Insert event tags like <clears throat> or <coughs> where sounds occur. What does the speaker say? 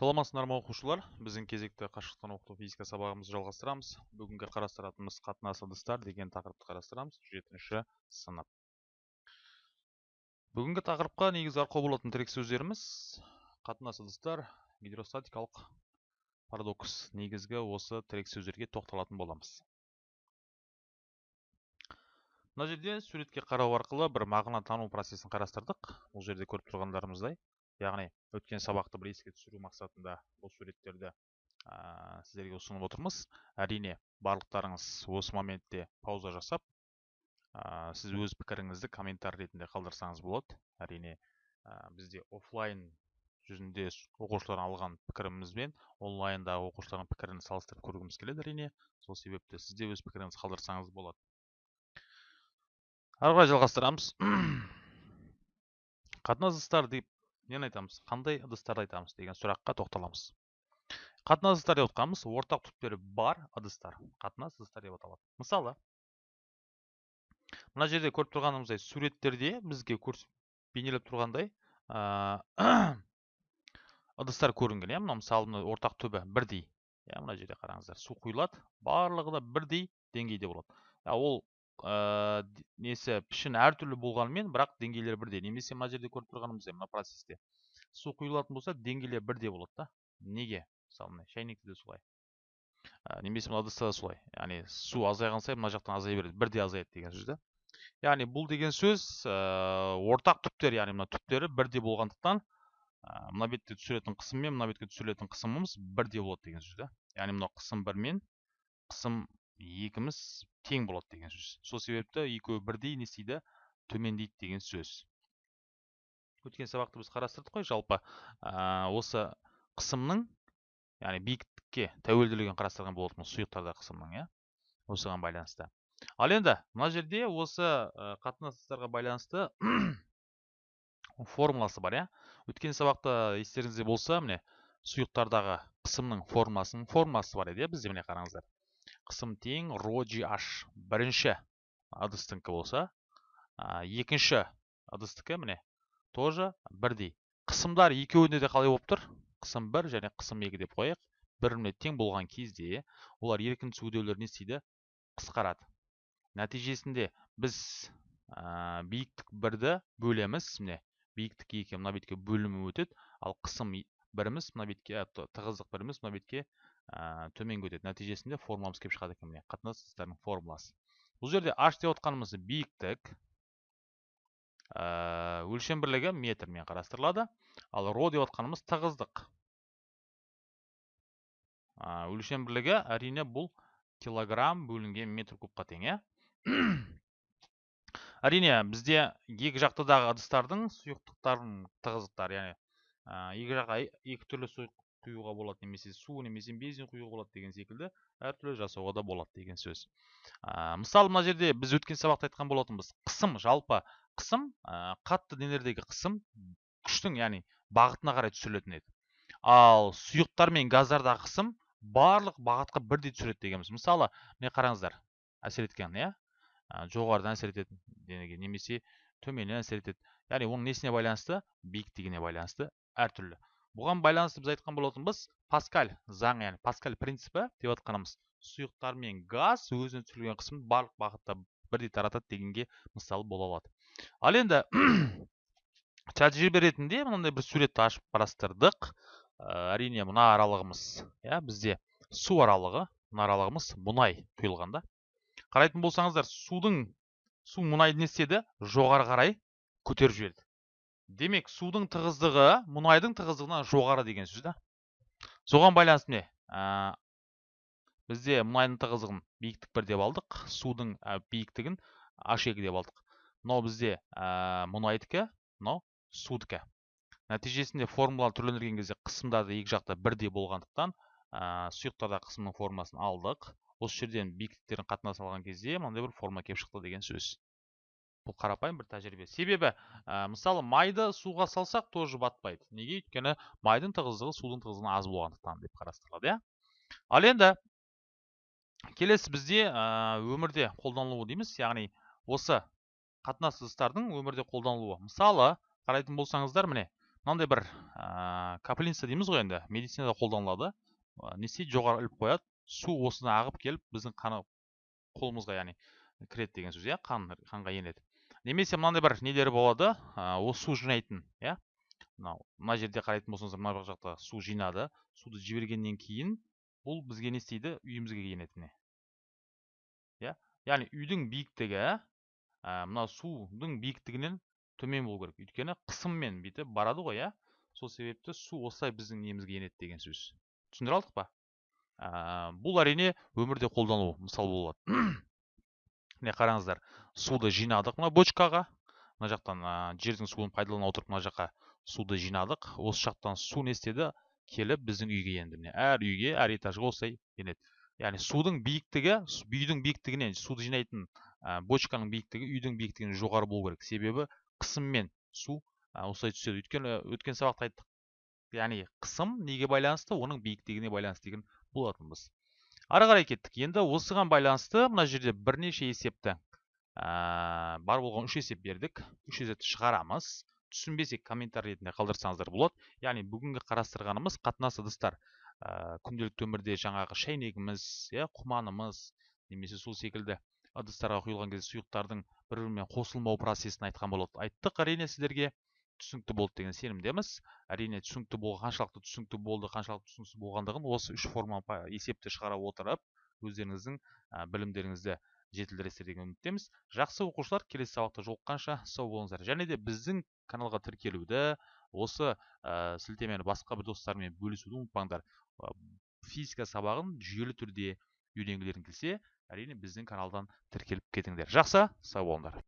саламатсыздар ма оқушылар. Біздің кезекті қашықтан оқыту физика сабағымызды жалғастырамыз. Бүгінгі қарастыратынымыз қатынас ыдыстар деген тақырыпты қарастырамыз. Жетінші сынып. Бүгінгі тақырыпқа негізі арқау болатын тірек сөздеріміз қатынас ыдыстар гидростатикалық парадокс. Негізгі осы тірек сөздерге тоқталатын боламыз. Мына жерде суретке қарау арқылы бір мағына тану процесін қарастырдық. Бұл жерде көріп тұрғандарымыздай. Яғни өткен сабақты бір еске түсіру мақсатында бұл суреттерді ә, сіздерге ұсынып отырмыз. Әрине барлықтарыңыз осы моментте пауза жасап ә, сіз өз пікіріңізді комментарий ретінде қалдырсаңыз болады. Әрине ә, бізде офлайн жүзінде оқушылардан алған пікірімізбен онлайндағы оқушылардың пікірін салыстырып көргіміз келеді. Әрине сол себепті сізде өз пікіріңізді қалдырсаңыз болады. Ары қарай жалғастырамыз. <clears throat> Қатынас деп нені айтамыз қандай ыдыстарды айтамыз? деген сұраққа тоқталамыз. Қатынас ыдыстар деп отқанымыз ортақ түптері бар ыдыстар. Қатынас ыдыстар деп аталады. Мысалы мына жерде көріп тұрғанымыздай суреттерде бізге бейнелеп тұрғандай <coughs> ыдыстар көрінген иә? Мына мысалы ортақ түбі бірдей. Иә мына жерде қараңыздар. Су құйылады. Барлығы да бірдей деңгейде болады. Ол ә, несі пішін әртүрлі болғанымен бірақ деңгейлері бірдей. Немесе мына жерде көріп тұрғанымыздай мына процесте су құйылатын болса деңгейлері бірдей болады да. Неге? Мысалы мына шәйнекте де солай ә, немесе мына ыдыста да солай яғни су азайған сайын мына жақтан азая береді. Бірдей азаяды деген сөз да. Яғни бұл деген сөз ә, ортақ түптер яғни мына түптері бірдей болғандықтан ә, мына бетте түсіретін қысым мен мына бетке түсірілетін қысымымыз бірдей болады деген сөз да. Яғни мынау қысым бір мен қысым екіміз тең болады деген сөз. Сол себепті екеуі бірдей не істейді төмендейді деген сөз. Өткен сабақты біз қарастырдық қой жалпы. Ә, осы қысымның яғни биіктікке тәуелділігін қарастырған болатынбыз сұйықтарда қысымның иә осыған байланысты. Ал енді мына жерде осы қатынастарға байланысты <clears throat> формуласы бар иә. Өткен сабақта естеріңізде болса міне сұйықтардағы қысымның формуласының формуласы бар еді иә бізде міне қараңыздар. Қысым тең ро h. Бірінші ыдыстікі болса екінші ыдыстікі міне тоже бірдей. Қысымдар екеуінде де қалай болып тұр? Қысым бір және қысым екі деп қояйық. Бір біріне тең болған кезде олар еркін үдеулері не істейді қысқарады. Нәтижесінде біз ә, биіктік бірді бөлеміз. Міне биіктік екі мына бетке бөлініп өтеді. Ал қысым біріміз мына бетке тығыздық біріміз мына бетке ә, төменге өтеді. Нәтижесінде формуламыз келіп шығады екен міне қатынас формуласы. Бұл жерде h деп отқанымыз биіктік ә, өлшем бірлігі метрмен қарастырылады. Ал ро деп отқанымыз тығыздық. Ә, өлшем бірлігі әрине бұл килограмм бөлінген метр кубқа тең иә? <clears throat> Әрине бізде екі жақтыдағы ыдыстардың сұйықтықтардың тығыздықтары яғни екі жаққа екі түрлі сұйық құюға болады немесе су немесе бензин құюға болады деген секілді әртүрлі жасауға да болады деген сөз. Ә, мысалы мына жерде біз өткен сабақта айтқан болатынбыз қысым жалпы қысым ә, қатты денелердегі қысым күштің яғни бағытына қарай түсірілетін еді. Ал сұйықтар мен газдардағы қысым барлық бағытқа бірдей түсіреді дегенбіз. Мысалы міне қараңыздар әсер еткен иә? Жоғарыдан әсер етеді денеге немесе төменнен әсер етеді. Яғни оның несіне байланысты? биіктігіне байланысты әртүрлі бұған байланысты біз айтқан болатынбыз паскаль заң яғни паскаль принципі деп жатқанымыз сұйықтар мен газ өзіне түсірілген қысымды барлық бағытта бірдей таратады дегенге мысал бола алады. Ал енді <clears throat> тәжірибе ретінде мынандай бір суретті ашып қарастырдық. Ә, әрине мына аралығымыз иә бізде су аралығы мына аралығымыз мұнай құйылған да қарайтын болсаңыздар судың су мұнайды не істеді жоғары қарай көтеріп жіберді демек судың тығыздығы мұнайдың тығыздығынан жоғары деген сөз да. Соған байланысты міне бізде мұнайдың тығыздығын биіктік бір деп алдық судың ә, биіктігін h екі деп алдық. Мынау бізде ә, мұнайдікі мынау судікі. Нәтижесінде формуланы түрлендірген кезде қысымдарды екі жақта бірдей болғандықтан сұйықтарда қысымның формуласын алдық. Осы жерден биіктіктерін қатынас алған кезде мынандай бір формула келіп шықты деген сөз. Бұл қарапайым бір тәжірибе. Себебі ә, мысалы майды суға салсақ тоже батпайды. Неге? Өйткені майдың тығыздығы судың тығыздығынан аз болғандықтан деп қарастырылады иә. Ал енді келесі бізде өмірде қолданылуы дейміз. Яғни осы қатынас ыдыстардың өмірде қолданылуы. Мысалы қарайтын болсаңыздар міне мынандай бір ә, капельница дейміз ғой енді. Медицинада қолданылады. Ә, не істейді? Жоғары іліп қояды. Су осыдан ағып келіп біздің қаны қолымызға яғни кіреді деген сөз иә қан қанға енеді. Немесе мынандай бір нелері болады осы су жинайтын иә? Мынау мына жерде қарайтын болсаңыздар мына жақта су жинады суды жібергеннен кейін бұл бізге не істейді? Үйімізге міне. Иә? Яғни үйдің биіктігі ә, мына судың биіктігінен төмен болу керек. Өйткені қысыммен бүйтіп барады ғой иә? Сол себепті су осылай біздің немізге енеді деген сөз. Түсіндіре алдық па? Бұл әрине өмірде қолдану мысал болады. Міне қараңыздар суды жинадық. Мына бочкаға мына жақтан ә, жердің суын пайдалана отырып мына жаққа суды жинадық. Осы жақтан су не істеді? Келіп біздің үйге енді міне әр үйге әр этажға осылай енеді. Яғни судың биіктігі үйдің биіктігінен суды жинайтын ә, бочканың биіктігі үйдің биіктігінен жоғары болу керек. Себебі қысыммен су ә, осылай түседі. Өйткені өткен сабақта айттық. Яғни қысым неге байланысты? Оның биіктігіне байланысты деген болатынбыз. Ары қарай кеттік. Енді осыған байланысты мына жерде бірнеше есепті ә, бар болған үш есеп бердік. Үш есепті шығарамыз. Түсінбесек комментарий ретінде қалдырсаңыздар болады. Яғни бүгінгі қарастырғанымыз қатынас ыдыстар. Ә, күнделікті өмірде жаңағы шәйнегіміз иә құманымыз немесе сол секілді ыдыстарға құйылған кезде сұйықтардың бір бірімен қосылмау процесін айтқан болады айттық әрине сіздерге. Түсінікті болды деген сенімдеміз әрине түсінікті бол қаншалықты түсінікті болды қаншалықты түсініксіз болғандығын осы үш форма есепті шығара отырып өздеріңіздің ә, білімдеріңізді жетілдіресіздер деген үміттеміз. Жақсы оқушылар келесі сабақта жолыққанша сау болыңыздар. Және де біздің каналға тіркелуді осы ә, сілтемені басқа бір достармен бөлісуді ұмытпаңдар. Физика сабағын жүйелі түрде үйренгілерің келсе әрине біздің каналдан тіркеліп кетіңдер. Жақсы сау болыңдар.